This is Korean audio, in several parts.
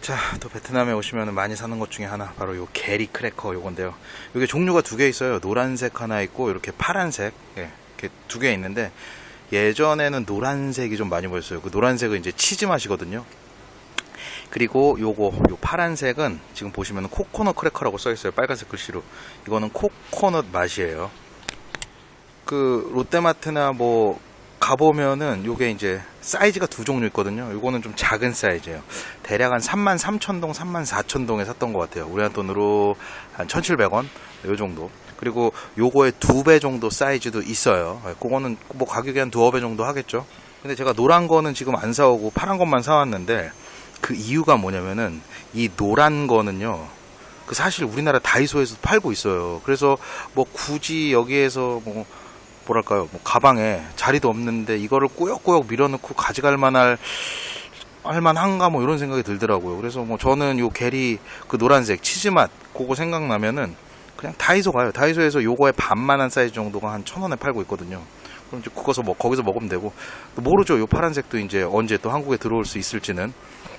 자, 또 베트남에 오시면 많이 사는 것 중에 하나 바로 요 Gery 크래커 요건데요. 이게 종류가 두 개 있어요. 노란색 하나 있고 이렇게 파란색 예, 이렇게 두 개 있는데 예전에는 노란색이 좀 많이 보였어요. 그 노란색은 이제 치즈 맛이거든요. 그리고 요거 요 파란색은 지금 보시면 코코넛 크래커라고 써 있어요. 빨간색 글씨로. 이거는 코코넛 맛이에요. 그 롯데마트나 뭐 가보면은 요게 이제 사이즈가 두 종류 있거든요. 요거는 좀 작은 사이즈예요. 대략 한 3만 3천 동, 3만 4천 동에 샀던 것 같아요. 우리나라 돈으로 한 1,700원 요 정도. 그리고 요거의 두 배 정도 사이즈도 있어요. 예, 그거는 뭐 가격이 한 두어 배 정도 하겠죠. 근데 제가 노란 거는 지금 안 사오고 파란 것만 사왔는데 그 이유가 뭐냐면은 이 노란 거는요. 그 사실 우리나라 다이소에서 팔고 있어요. 그래서 뭐 굳이 여기에서 뭐 뭐랄까요, 뭐 가방에 자리도 없는데 이거를 꾸역꾸역 밀어넣고 가져갈 만할 할만한가 뭐 이런 생각이 들더라고요. 그래서 뭐 저는 요 게리 그 노란색 치즈 맛 그거 생각나면은 그냥 다이소 가요. 다이소에서 요거의 반만한 사이즈 정도가 한 천 원에 팔고 있거든요. 그럼 이제 그거서 뭐 거기서 먹으면 되고 또 모르죠. 요 파란색도 이제 언제 또 한국에 들어올 수 있을지는.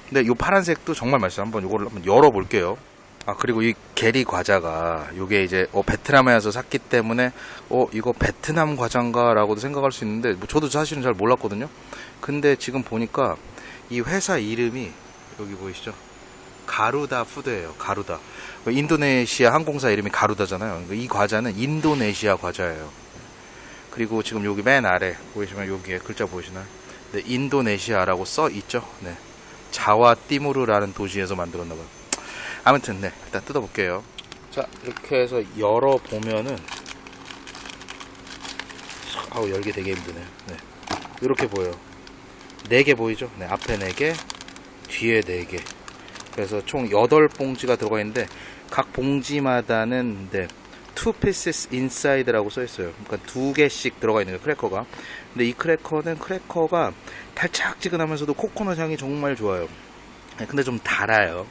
근데 요 파란색도 정말 맛있어요. 한번 요거를 한번 열어볼게요. 아 그리고 이 게리 과자가 요게 이제 어, 베트남에 와서 샀기 때문에 어 이거 베트남 과자인가라고도 생각할 수 있는데 뭐 저도 사실은 잘 몰랐거든요. 근데 지금 보니까 이 회사 이름이 여기 보이시죠? 가루다 푸드예요. 가루다. 인도네시아 항공사 이름이 가루다잖아요. 이 과자는 인도네시아 과자예요. 그리고 지금 여기 맨 아래 보이시면 여기에 글자 보이시나요? 네, 인도네시아라고 써 있죠. 네. 자와 띠무르라는 도시에서 만들었나 봐요. 아무튼 네 일단 뜯어볼게요. 자 이렇게 해서 열어보면은 아우 열기 되게 힘드네요. 네. 이렇게 보여요. 4개 보이죠? 네 앞에 4개 뒤에 4개. 그래서 총 8봉지가 들어가 있는데 각 봉지마다는 네, 2 pieces inside라고 써 있어요. 그러니까 두 개씩 들어가 있는 거예요 크래커가. 근데 이 크래커는 크래커가 달짝지근하면서도 코코넛 향이 정말 좋아요. 네, 근데 좀 달아요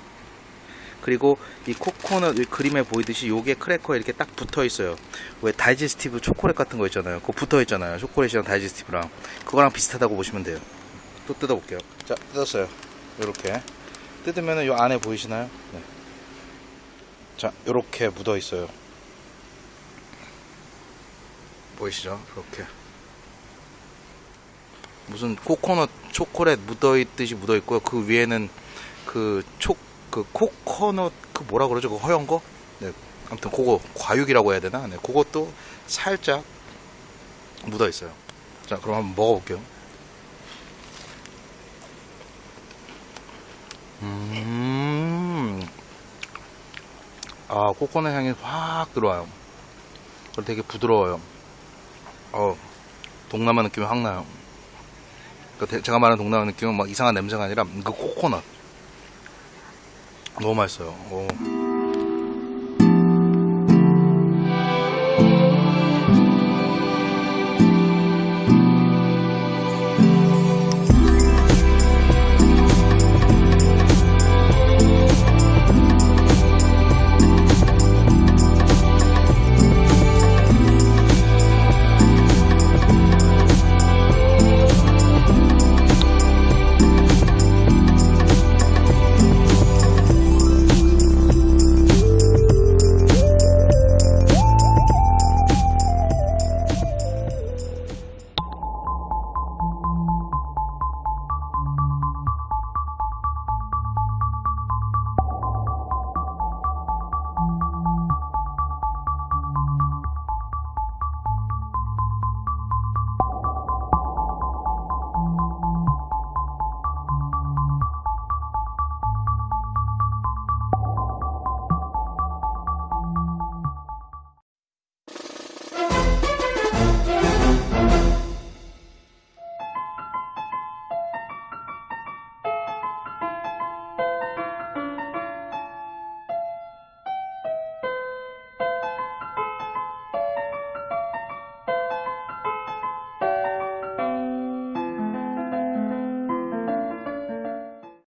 그리고 이 코코넛 이 그림에 보이듯이 요게 크래커에 이렇게 딱 붙어 있어요. 왜 다이제스티브 초콜릿 같은 거 있잖아요. 그거 붙어 있잖아요. 초콜릿이랑 다이제스티브랑 그거랑 비슷하다고 보시면 돼요. 또 뜯어 볼게요. 자 뜯었어요. 이렇게 뜯으면은 요 안에 보이시나요? 네. 자 이렇게 묻어 있어요. 보이시죠? 이렇게 무슨 코코넛 초콜릿 묻어 있듯이 묻어 있고요. 그 위에는 그촉 그 코코넛 그 뭐라 그러죠? 그 허연 거? 네. 아무튼 그거 과육이라고 해야 되나? 네. 그것도 살짝 묻어 있어요. 자, 그럼 한번 먹어볼게요. 음. 아, 코코넛 향이 확 들어와요. 그리고 되게 부드러워요. 어, 동남아 느낌이 확 나요. 그러니까 제가 말하는 동남아 느낌은 막 이상한 냄새가 아니라 그 코코넛. 너무 맛있어요. 오.